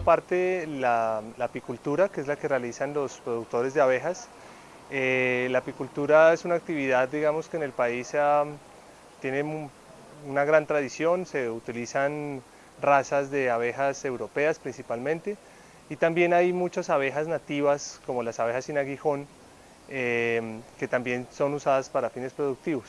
parte la, apicultura, que es la que realizan los productores de abejas. Eh, la apicultura es una actividad, digamos, que en el país tiene una gran tradición, se utilizan razas de abejas europeas principalmente, y también hay muchas abejas nativas, como las abejas sin aguijón, eh, que también son usadas para fines productivos.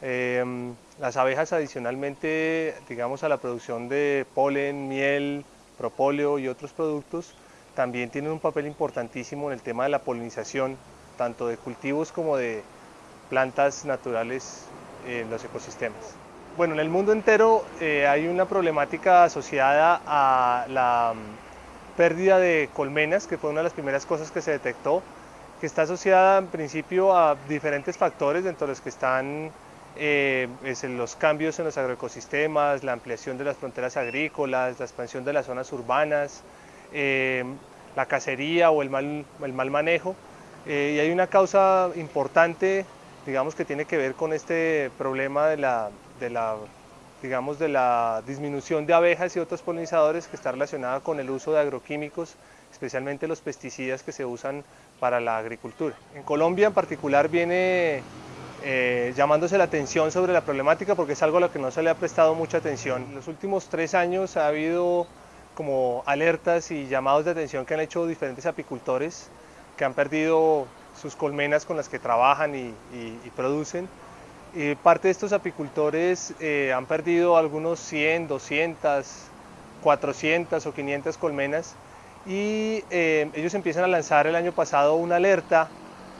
Em, las abejas adicionalmente, digamos, a la producción de polen, miel, propóleo y otros productos, también tienen un papel importantísimo en el tema de la polinización, tanto de cultivos como de plantas naturales en los ecosistemas. Bueno, en el mundo entero eh, hay una problemática asociada a la mm, pérdida de colmenas, que fue una de las primeras cosas que se detectó, que está asociada en principio a diferentes factores, dentro de los que están eh, los cambios en los agroecosistemas, la ampliación de las fronteras agrícolas, la expansión de las zonas urbanas, eh, la cacería o el mal, el mal manejo. Eh, y hay una causa importante, digamos, que tiene que ver con este problema de la, de la, digamos, de la disminución de abejas y otros polinizadores que está relacionada con el uso de agroquímicos, especialmente los pesticidas que se usan para la agricultura. En Colombia en particular viene eh, llamándose la atención sobre la problemática porque es algo a lo que no se le ha prestado mucha atención. En los últimos tres años ha habido como alertas y llamados de atención que han hecho diferentes apicultores que han perdido sus colmenas con las que trabajan y, producen. Y parte de estos apicultores eh, han perdido algunos 100, 200, 400 o 500 colmenas y eh, ellos empiezan a lanzar el año pasado una alerta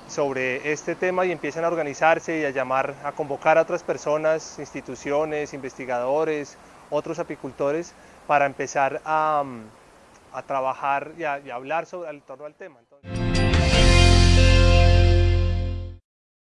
sobre este tema y empiezan a organizarse y a llamar, a convocar a otras personas, instituciones, investigadores, otros apicultores para empezar a, trabajar y a, hablar sobre, en torno al tema.